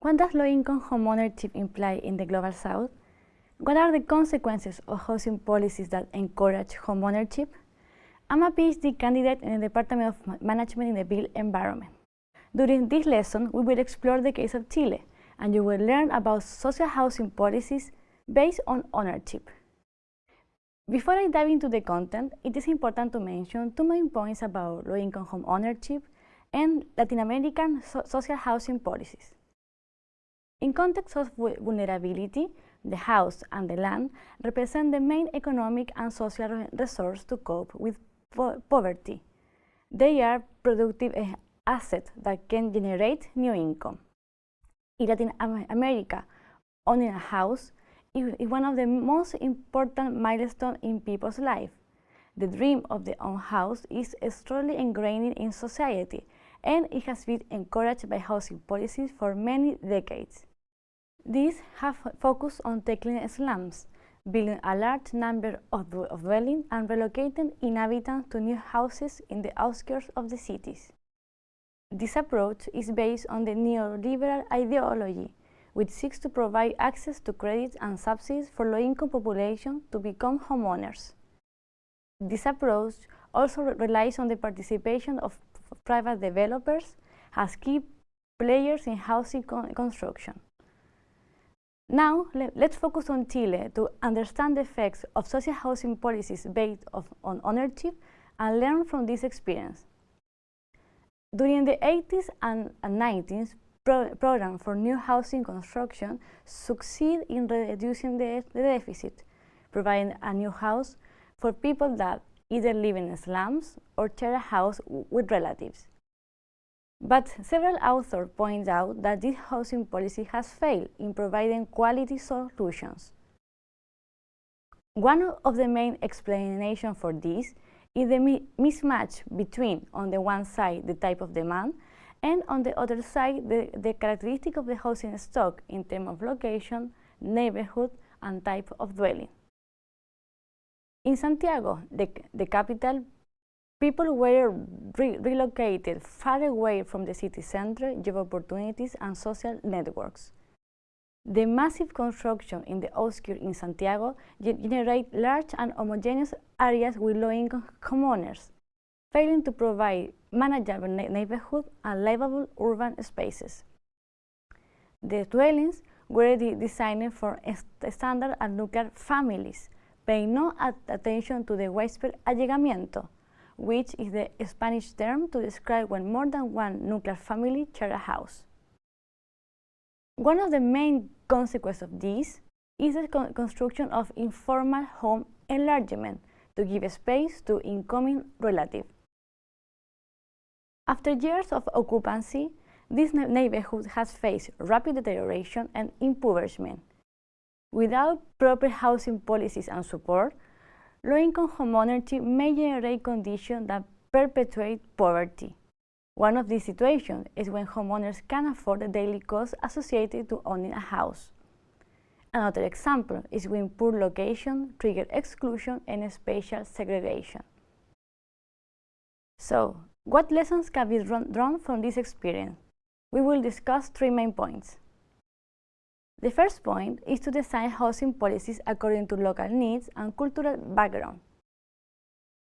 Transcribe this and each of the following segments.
What does low-income homeownership imply in the Global South? What are the consequences of housing policies that encourage homeownership? I'm a PhD candidate in the Department of Management in the Built Environment. During this lesson, we will explore the case of Chile, and you will learn about social housing policies based on ownership. Before I dive into the content, it is important to mention two main points about low-income home ownership and Latin American so social housing policies. In context of vulnerability, the house and the land represent the main economic and social resource to cope with po poverty. They are productive eh, assets that can generate new income. In Latin America, owning a house is one of the most important milestones in people's life. The dream of the own house is strongly ingrained in society, and it has been encouraged by housing policies for many decades. These have focused on tackling slums, building a large number of, of dwellings and relocating inhabitants to new houses in the outskirts of the cities. This approach is based on the neoliberal ideology, which seeks to provide access to credit and subsidies for low-income population to become homeowners. This approach also relies on the participation of private developers as key players in housing con construction. Now, let, us focus on Chile to understand the effects of social housing policies based of, on ownership and learn from this experience. During the 80s and, and 90s, pro program for new housing construction succeed in reducing the, the deficit, providing a new house for people that either live in slums or share a house with relatives. But several authors point out that this housing policy has failed in providing quality solutions. One of the main explanations for this is the mismatch between, on the one side, the type of demand, and on the other side, the, the characteristic of the housing stock in terms of location, neighborhood, and type of dwelling. In Santiago, the, the capital, People were re relocated far away from the city center, job opportunities, and social networks. The massive construction in the outskirts in Santiago generate large and homogeneous areas with low-income homeowners, failing to provide manageable neighborhood and livable urban spaces. The dwellings were de designed for standard and nuclear families, paying no attention to the widespread allegamiento, which is the Spanish term to describe when more than one nuclear family share a house. One of the main consequences of this is the con construction of informal home enlargement to give space to incoming relatives. After years of occupancy, this neighborhood has faced rapid deterioration and impoverishment. Without proper housing policies and support, low-income homeownership may generate conditions that perpetuate poverty. One of these situations is when homeowners can afford the daily costs associated to owning a house. Another example is when poor location trigger exclusion and spatial segregation. So, what lessons can be drawn from this experience? We will discuss three main points. The first point is to design housing policies according to local needs and cultural background.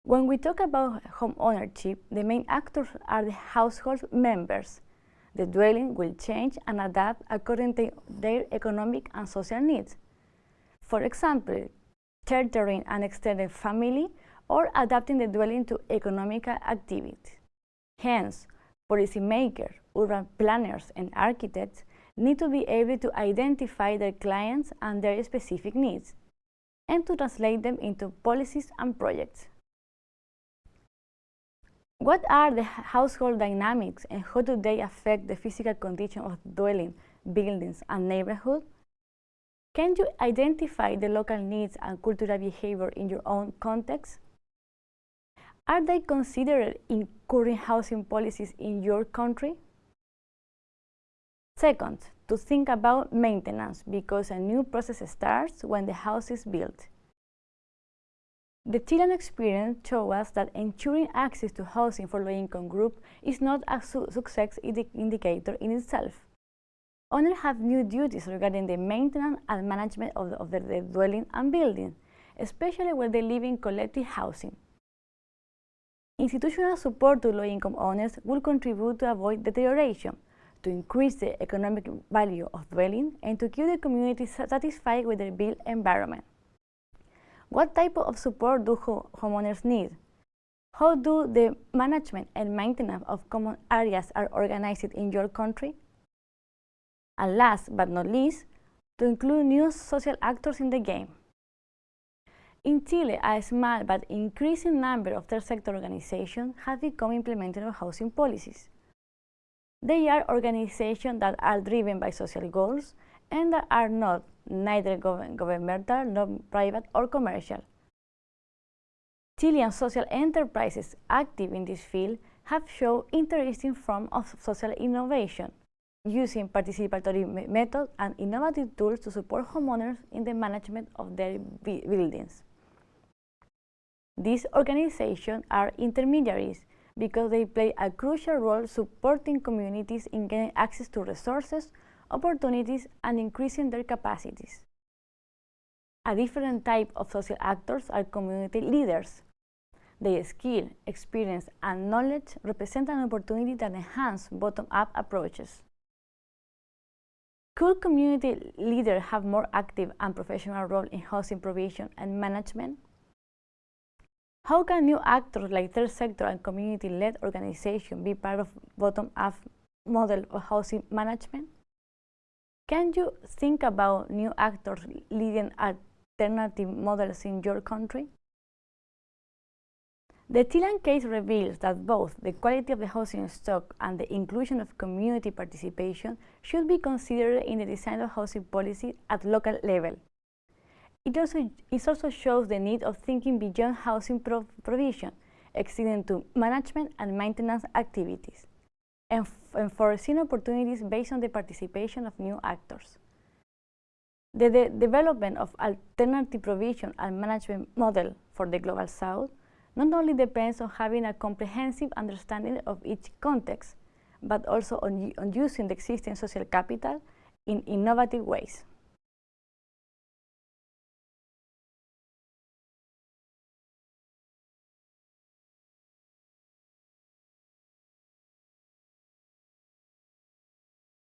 When we talk about home ownership, the main actors are the household members. The dwelling will change and adapt according to their economic and social needs. For example, sheltering an extended family or adapting the dwelling to economical activity. Hence, policymakers, urban planners, and architects need to be able to identify their clients and their specific needs, and to translate them into policies and projects. What are the household dynamics and how do they affect the physical condition of dwelling, buildings, and neighborhood? Can you identify the local needs and cultural behavior in your own context? Are they considered in current housing policies in your country? Second, to think about maintenance because a new process starts when the house is built. The Chilean experience shows us that ensuring access to housing for low-income group is not a su success indi indicator in itself. owners have new duties regarding the maintenance and management of, the, of their dwelling and building, especially when they live in collective housing. Institutional support to low-income owners will contribute to avoid deterioration, to increase the economic value of dwelling, and to keep the community satisfied with their built environment. What type of support do homeowners need? How do the management and maintenance of common areas are organized in your country? And last but not least, to include new social actors in the game. In Chile, a small but increasing number of third sector organizations have become implementers of housing policies. They are organizations that are driven by social goals and that are not neither governmental nor private or commercial. Chilean social enterprises active in this field have shown interesting forms of social innovation, using participatory methods and innovative tools to support homeowners in the management of their buildings. These organizations are intermediaries because they play a crucial role supporting communities in getting access to resources, opportunities, and increasing their capacities. A different type of social actors are community leaders. Their skill, experience, and knowledge represent an opportunity that enhance bottom-up approaches. Could community leaders have more active and professional role in housing provision and management? How can new actors like third sector and community-led organizations be part of bottom-up model of housing management? Can you think about new actors leading alternative models in your country? The Chilean case reveals that both the quality of the housing stock and the inclusion of community participation should be considered in the design of housing policy at local level. It also, it also shows the need of thinking beyond housing pro provision, extending to management and maintenance activities, and, and foreseeing opportunities based on the participation of new actors. The, the development of alternative provision and management model for the Global South not only depends on having a comprehensive understanding of each context, but also on, on using the existing social capital in innovative ways.